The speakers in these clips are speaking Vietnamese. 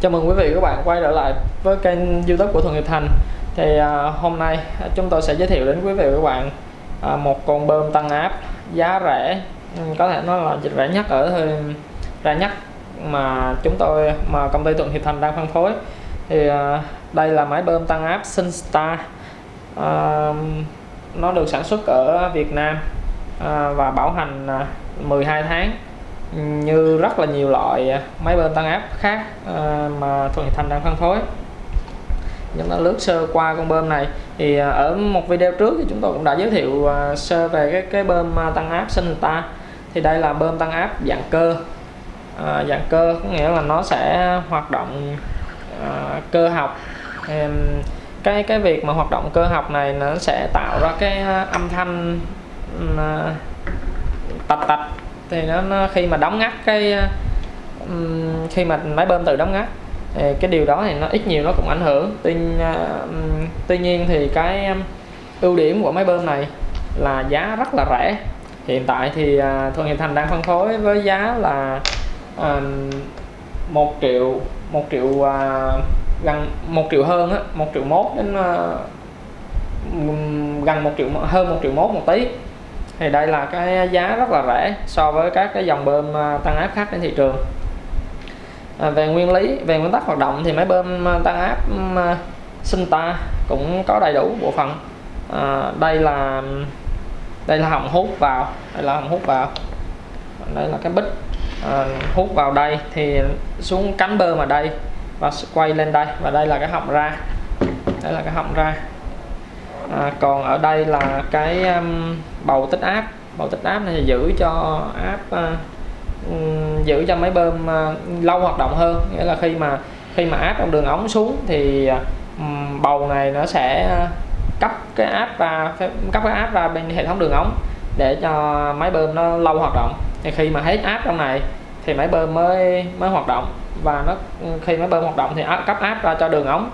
Chào mừng quý vị và các bạn quay trở lại với kênh youtube của Thuận Hiệp Thành. Thì à, hôm nay à, chúng tôi sẽ giới thiệu đến quý vị và các bạn à, một con bơm tăng áp giá rẻ. Ừ, có thể nói là rẻ nhất ở rẻ nhất mà chúng tôi mà công ty Thuận Hiệp Thành đang phân phối. Thì à, đây là máy bơm tăng áp Sinstar à, Nó được sản xuất ở Việt Nam à, và bảo hành à, 12 tháng như rất là nhiều loại máy bơm tăng áp khác ờ, mà Thuận Thành đang phân phối. Chúng ta lướt sơ qua con bơm này thì ờ, ở một video trước thì chúng tôi cũng đã giới thiệu ờ, sơ về cái cái bơm tăng áp Sinta thì đây là bơm tăng áp dạng cơ. À, dạng cơ có nghĩa là nó sẽ hoạt động à, cơ học. Cái cái việc mà hoạt động cơ học này nó sẽ tạo ra cái âm thanh à, tạch tạch thì nó, nó khi mà đóng ngắt cái um, khi mà máy bơm tự đóng ngắt thì cái điều đó thì nó ít nhiều nó cũng ảnh hưởng. Tuy à, tuy nhiên thì cái ưu điểm của máy bơm này là giá rất là rẻ. Hiện tại thì à, uh, Thuận Hiệp Thành đang phân phối với giá là uh, 1 triệu 1 triệu uh, gần 1 triệu hơn á 1 triệu mốt đến uh, gần 1 triệu hơn 1 triệu mốt một tí thì đây là cái giá rất là rẻ so với các cái dòng bơm à, tăng áp khác trên thị trường. À, về nguyên lý về nguyên tắc hoạt động thì máy bơm à, tăng áp à, sinh ta cũng có đầy đủ bộ phận. À, đây là đây là họng hút vào đây là họng hút vào. Đây là cái bích à, hút vào đây thì xuống cánh bơm ở đây và quay lên đây và đây là cái họng ra. Đây là cái họng ra à, còn ở đây là cái um, bầu tích áp bầu tích áp này giữ cho áp uh, à, giữ cho máy bơm uh, lâu hoạt động hơn. Nghĩa là khi mà khi mà áp trong đường ống xuống thì um, bầu này nó sẽ cấp cái áp ra cấp cái áp ra bên hệ thống đường ống để cho máy bơm nó lâu hoạt động. Thì khi mà hết áp trong này thì máy bơm mới mới hoạt động. Và nó khi máy bơm hoạt động thì áp, cấp áp ra cho đường ống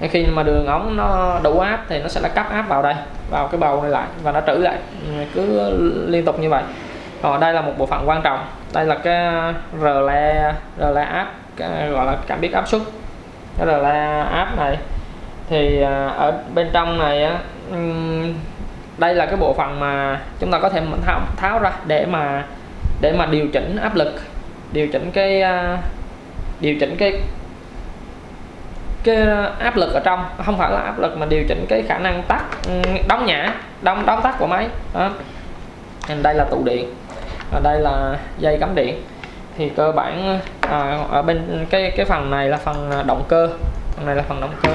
khi mà đường ống nó đủ áp thì nó sẽ là cấp áp vào đây vào cái bầu này lại và nó trữ lại. Cứ liên tục như vậy. Còn đây là một bộ phận quan trọng. Đây là cái rle rle áp gọi là cảm biến áp suất. Cái rle áp này thì à, ở bên trong này á đây là cái bộ phận mà chúng ta có thể tháo, tháo ra để mà để mà điều chỉnh áp lực điều chỉnh cái à, điều chỉnh cái cái ờ, áp lực ở trong không phải là áp lực mà điều chỉnh cái khả năng tắt ừ, đóng nhả đóng đóng tắt của máy. Đó. đây là tụ điện ở đây là dây cắm điện. Thì cơ bản à, ở bên cái cái phần này là phần ờ, động cơ phần này là phần động cơ.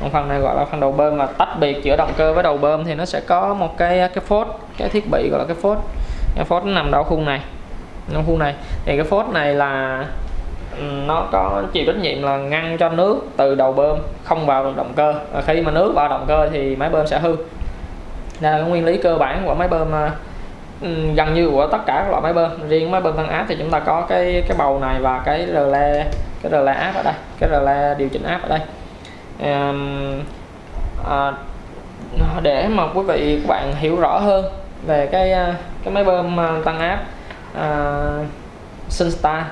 Còn phần này gọi là phần đầu bơm và tách biệt giữa động cơ với đầu bơm thì nó sẽ có một cái cái phốt cái thiết bị gọi là cái phốt. Cái phốt nằm đâu khu này nằm khu này. Thì cái phốt này là nó có chịu trách nhiệm là ngăn cho nước từ đầu bơm không vào động cơ. Và khi mà nước vào động cơ thì máy bơm sẽ hư. Đây là nguyên lý cơ bản của máy bơm ờ, ừ, gần như của tất cả các loại máy bơm. Riêng máy bơm tăng áp thì chúng ta có cái cái bầu này và cái rle cái rle áp ở đây cái rle điều chỉnh áp ở đây. À, để mà quý vị các bạn hiểu rõ hơn về cái ờ, cái máy bơm tăng áp à, Sunstar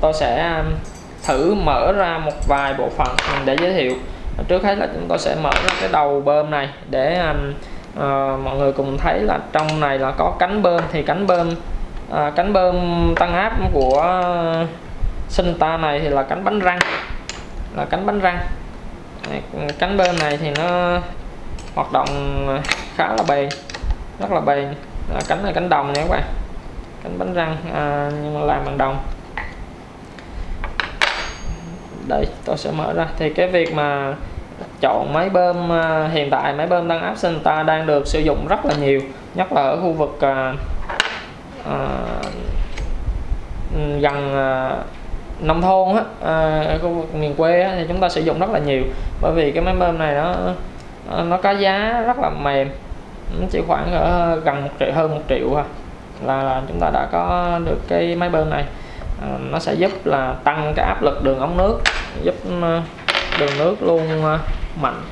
tôi sẽ um, thử mở ra một vài bộ phận để giới thiệu. Trước hết là chúng tôi sẽ mở ra cái đầu bơm này để uh, mọi người cùng thấy là trong này là có cánh bơm. Thì cánh bơm uh, cánh bơm tăng áp của uh, Sinta này thì là cánh bánh răng. Là cánh bánh răng. Cánh bơm này thì nó hoạt động khá là bền rất là bền. Là cánh là cánh đồng nha các bạn. Cánh bánh răng à, nhưng mà làm bằng đồng đây tôi sẽ mở ra. Thì cái việc mà chọn máy bơm à, hiện tại máy bơm tăng áp Senta đang được sử dụng rất là nhiều nhất là ở khu vực à, à, gần à, nông thôn á, à, ở khu vực miền quê á, thì chúng ta sử dụng rất là nhiều. Bởi vì cái máy bơm này nó nó có giá rất là mềm nó chỉ khoảng ở gần một triệu hơn một triệu à là, là chúng ta đã có được cái máy bơm này. À, nó sẽ giúp là tăng cái áp lực đường ống nước giúp ờ, đường nước luôn ờ, mạnh.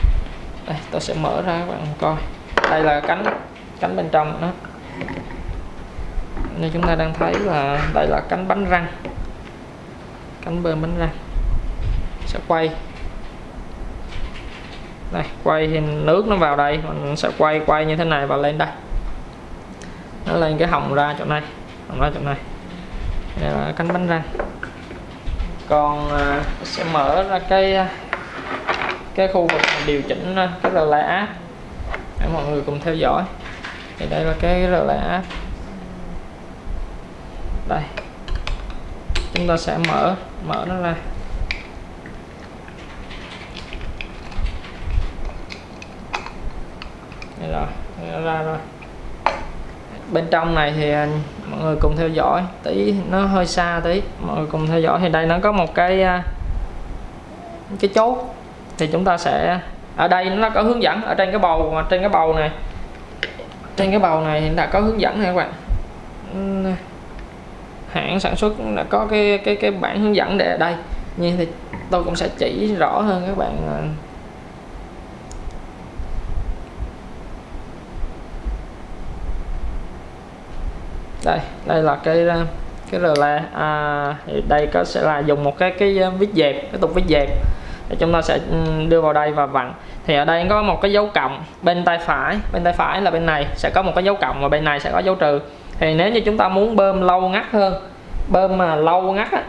Đây tôi sẽ mở ra các bạn coi. Đây là cánh cánh bên trong đó. Như chúng ta đang thấy là đây là cánh bánh răng. Cánh bơm bánh răng. Sẽ quay. Đây, quay thì nước nó vào đây. Mình sẽ quay quay như thế này và lên đây. Nó lên cái hồng ra chỗ này hồng ra chỗ này. Đây là cánh bánh răng còn à, sẽ mở ra cái à, cái khu vực điều chỉnh cái relay áp để mọi người cùng theo dõi. Thì đây là cái relay áp đây. Chúng ta sẽ mở mở nó ra. Đây rồi, ra rồi. Bên trong này thì à, mọi người cùng theo dõi. Tí, nó hơi xa tí. Mọi người cùng theo dõi. Thì đây, nó có một cái à, cái chốt. Thì chúng ta sẽ, ở đây nó có hướng dẫn ở trên cái bầu, trên cái bầu này. Trên cái bầu này đã có hướng dẫn này các bạn. Hãng sản xuất đã có cái cái cái bản hướng dẫn để ở đây. Như thì tôi cũng sẽ chỉ rõ hơn các bạn à, đây đây là cái ờ, cái relay à, thì đây có sẽ là dùng một cái cái ờ, vít dẹp cái tục vít dẹp. Để chúng ta sẽ ừ, đưa vào đây và vặn. Thì ở đây có một cái dấu cộng bên tay phải bên tay phải là bên này. Sẽ có một cái dấu cộng và bên này sẽ có dấu trừ. Thì nếu như chúng ta muốn bơm lâu ngắt hơn bơm mà lâu ngắt á,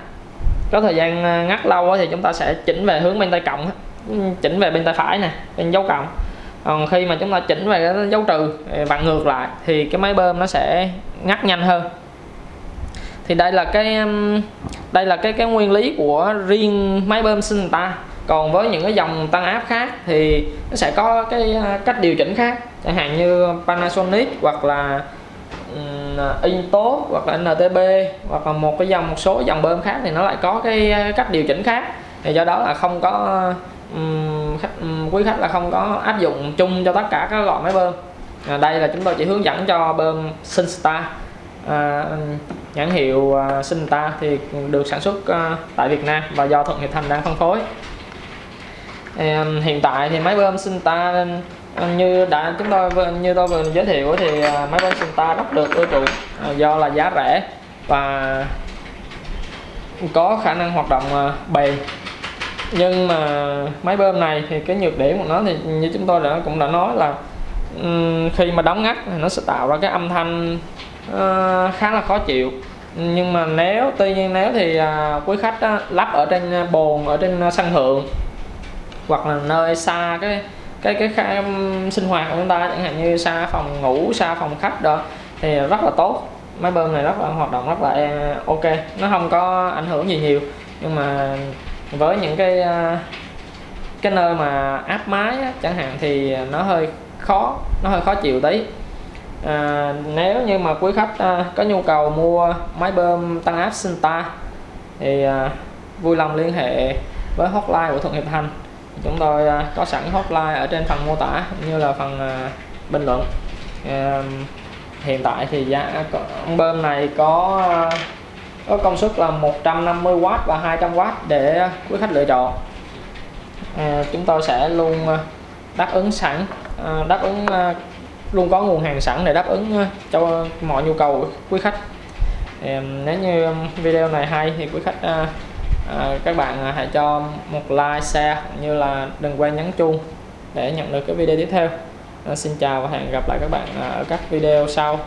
có thời gian ngắt lâu á, thì chúng ta sẽ chỉnh về hướng bên tay cộng ừ, chỉnh về bên tay phải nè bên dấu cộng còn khi mà chúng ta chỉnh về cái dấu trừ vặn ngược lại thì cái máy bơm nó sẽ ngắt nhanh hơn. Thì đây là cái đây là cái cái nguyên lý của riêng máy bơm sinh ta. Còn với những cái dòng tăng áp khác thì nó sẽ có cái à, cách điều chỉnh khác. Chẳng hạn như Panasonic hoặc là um, Intos hoặc là NTB hoặc là một cái dòng một số dòng bơm khác thì nó lại có cái à, cách điều chỉnh khác. Thì do đó là không có um, khách, um, quý khách là không có áp dụng chung cho tất cả các loại máy bơm. À, đây là chúng tôi chỉ hướng dẫn cho bơm Sinstar à, nhãn hiệu à, uh, Sinstar thì được sản xuất uh, tại Việt Nam và do Thuận Hiệp Thành đang phân phối. Hiện tại thì máy bơm Sinstar à, như đã chúng tôi như tôi vừa giới thiệu thì máy bơm Sinstar rất được ưa chuộng à, do là giá rẻ và có khả năng hoạt động bền nhưng mà máy bơm này thì cái nhược điểm của nó thì như chúng tôi đã cũng đã nói là khi mà đóng ngắt thì nó sẽ tạo ra cái âm thanh ờ, khá là khó chịu. Nhưng mà nếu tuy nhiên nếu thì à, quý khách lắp ở trên à, bồn ở trên à, sân thượng hoặc là nơi xa cái cái cái, cái sinh hoạt của chúng ta chẳng hạn như xa phòng ngủ xa phòng khách đó thì rất là tốt. Máy bơm này rất là hoạt động rất là ok. Nó không có ảnh hưởng gì nhiều nhưng mà với những cái à, cái nơi mà áp máy á, chẳng hạn thì nó hơi khó nó hơi khó chịu tí à, nếu như mà quý khách à, có nhu cầu mua máy bơm tăng áp Sinta thì à, vui lòng liên hệ với hotline của Thuận Hiệp Thành. Chúng tôi à, có sẵn hotline ở trên phần mô tả như là phần à, bình luận. Hiện tại thì giá bơm này có à, có công suất là 150W và 200W để quý khách lựa chọn. À, chúng tôi sẽ luôn à, đáp ứng sẵn à, đáp ứng à, luôn có nguồn hàng sẵn để đáp ứng cho mọi nhu cầu của quý khách. Nếu như video này hay thì quý khách các bạn hãy cho một like share như là đừng quên nhấn chuông để nhận được cái video tiếp theo. Xin chào và hẹn gặp lại các bạn ở các video sau.